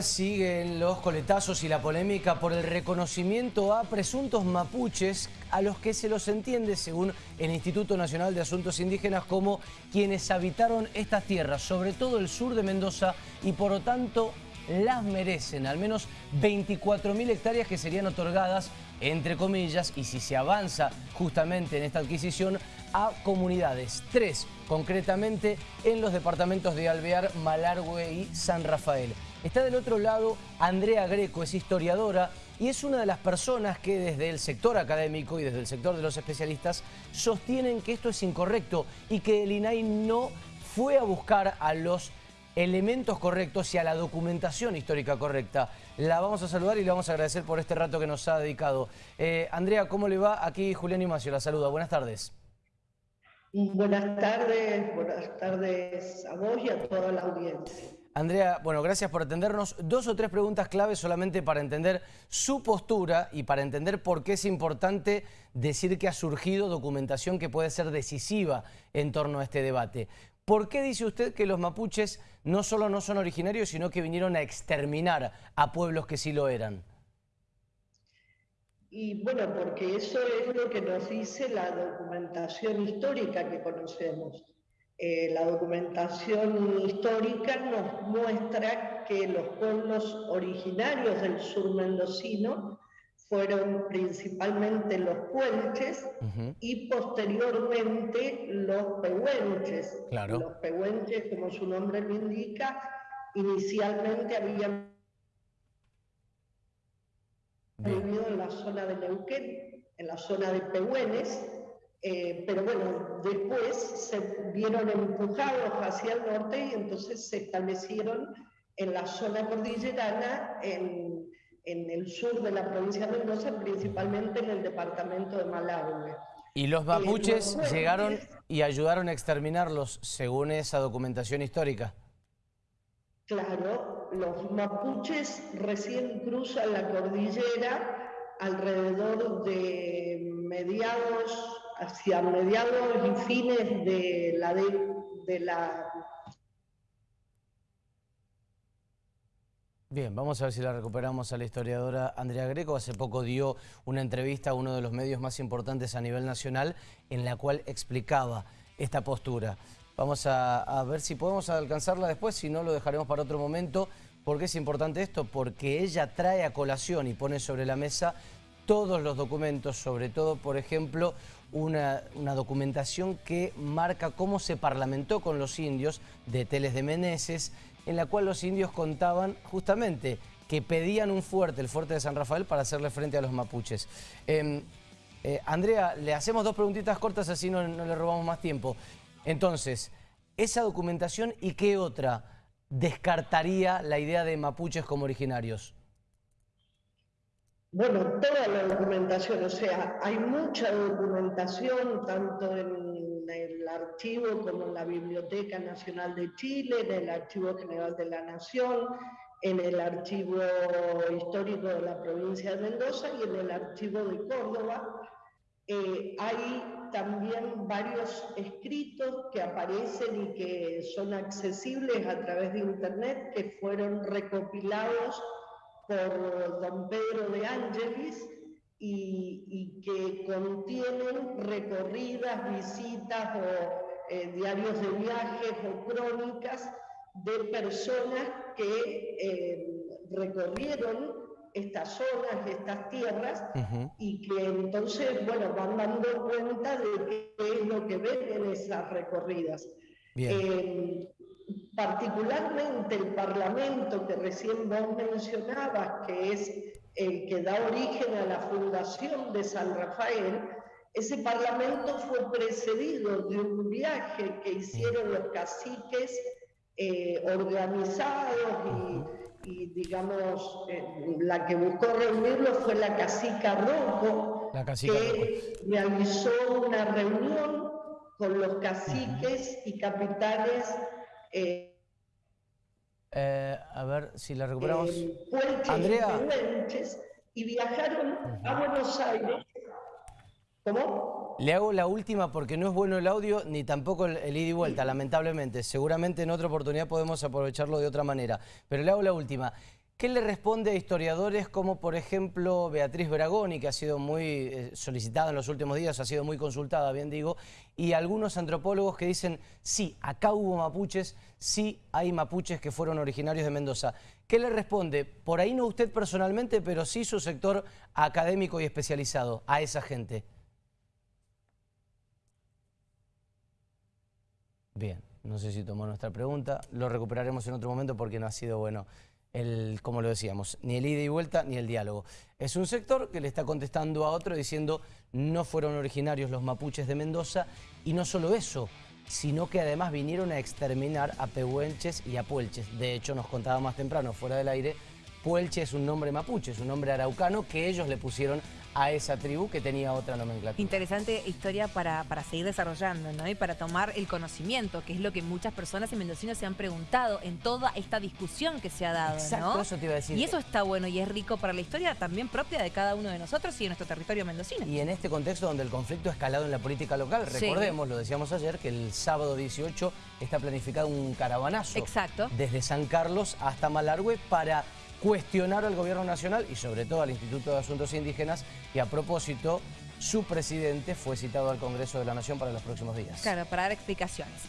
Siguen los coletazos y la polémica por el reconocimiento a presuntos mapuches a los que se los entiende, según el Instituto Nacional de Asuntos Indígenas, como quienes habitaron estas tierras, sobre todo el sur de Mendoza, y por lo tanto las merecen, al menos 24.000 hectáreas que serían otorgadas, entre comillas, y si se avanza justamente en esta adquisición, a comunidades, tres concretamente en los departamentos de Alvear, Malargüe y San Rafael. Está del otro lado Andrea Greco, es historiadora y es una de las personas que desde el sector académico y desde el sector de los especialistas sostienen que esto es incorrecto y que el INAI no fue a buscar a los elementos correctos y a la documentación histórica correcta. La vamos a saludar y le vamos a agradecer por este rato que nos ha dedicado. Eh, Andrea, ¿cómo le va? Aquí Julián Imacio la saluda. Buenas tardes. Buenas tardes, buenas tardes a vos y a toda la audiencia. Andrea, bueno, gracias por atendernos. Dos o tres preguntas claves solamente para entender su postura y para entender por qué es importante decir que ha surgido documentación que puede ser decisiva en torno a este debate. ¿Por qué dice usted que los mapuches no solo no son originarios, sino que vinieron a exterminar a pueblos que sí lo eran? Y bueno, porque eso es lo que nos dice la documentación histórica que conocemos. Eh, la documentación histórica nos muestra que los pueblos originarios del sur mendocino fueron principalmente los puelches y posteriormente los pehuenches. Los pehuenches, como su nombre lo indica, inicialmente habían vivido en la zona de Neuquén, en la zona de Pehuenes, eh, pero bueno, después se vieron empujados hacia el norte y entonces se establecieron en la zona cordillerana, en, en el sur de la provincia de Mendoza, principalmente en el departamento de Malargüe. ¿Y los mapuches llegaron y ayudaron a exterminarlos según esa documentación histórica? Claro, los mapuches recién cruzan la cordillera alrededor de mediados hacia mediados y fines de la, de, la Bien, vamos a ver si la recuperamos a la historiadora Andrea Greco. Hace poco dio una entrevista a uno de los medios más importantes a nivel nacional en la cual explicaba esta postura. Vamos a, ver si podemos alcanzarla después, si no lo dejaremos para otro momento. ¿Por qué es importante esto? Porque ella trae a colación y pone sobre la mesa todos los documentos, sobre todo, por ejemplo, una, documentación que marca cómo se parlamentó con los indios de Teles de Meneses, en la cual los indios contaban justamente que pedían un fuerte, el fuerte de San Rafael, para hacerle frente a los mapuches. Em, eh, Andrea, le hacemos dos preguntitas cortas, así no le robamos más tiempo. Entonces, esa documentación y qué otra descartaría la idea de mapuches como originarios. Bueno, toda la documentación, o sea, hay mucha documentación, tanto en el archivo como en la Biblioteca Nacional de Chile, en el Archivo General de la Nación, en el Archivo Histórico de la Provincia de Mendoza y en el Archivo de Córdoba. Eh, hay también varios escritos que aparecen y que son accesibles a través de Internet, que fueron recopilados por don Pedro de Ángelis y, que contienen recorridas, visitas o eh, diarios de viajes o crónicas de personas que eh, recorrieron estas zonas, estas tierras, y que entonces, bueno, van dando cuenta de qué es lo que ven en esas recorridas. Eh, particularmente el Parlamento que recién vos mencionabas, que es el que da origen a la fundación de San Rafael, ese Parlamento fue precedido de un viaje que hicieron los caciques eh, organizados y, digamos, eh, la que buscó reunirlo fue la cacica Rojo, que realizó una reunión con los caciques y capitanes eh, eh, a ver si la recuperamos. Andrea. y viajaron a Buenos Aires. ¿Cómo? Le hago la última porque no es bueno el audio ni tampoco el, ida y vuelta, lamentablemente. Seguramente en otra oportunidad podemos aprovecharlo de otra manera. Pero le hago la última. ¿Qué le responde a historiadores como, por ejemplo, Beatriz Bragoni, que ha sido muy eh, solicitada en los últimos días, ha sido muy consultada, bien digo, y algunos antropólogos que dicen, sí, acá hubo mapuches, sí hay mapuches que fueron originarios de Mendoza. ¿Qué le responde? Por ahí no usted personalmente, pero sí su sector académico y especializado a esa gente. Bien, no sé si tomó nuestra pregunta, lo recuperaremos en otro momento porque no ha sido bueno el, como lo decíamos, ni el ida y vuelta ni el diálogo. Es un sector que le está contestando a otro diciendo no fueron originarios los mapuches de Mendoza y no solo eso, sino que además vinieron a exterminar a pehuenches y a puelches. De hecho, nos contaba más temprano, fuera del aire, Puelche es un nombre mapuche, es un nombre araucano que ellos le pusieron a esa tribu que tenía otra nomenclatura. Interesante historia para, para seguir desarrollando, ¿no? Y para tomar el conocimiento, que es lo que muchas personas y mendocinos se han preguntado en toda esta discusión que se ha dado, Exacto, eso te iba a decir. Y eso está bueno y es rico para la historia también propia de cada uno de nosotros y de nuestro territorio mendocino. Y en este contexto donde el conflicto ha escalado en la política local, recordemos, lo decíamos ayer, que el sábado 18 está planificado un caravanazo. Exacto. Desde San Carlos hasta Malargüe para cuestionar al gobierno nacional y sobre todo al Instituto de Asuntos Indígenas y a propósito su presidente fue citado al Congreso de la Nación para los próximos días. Claro, para dar explicaciones.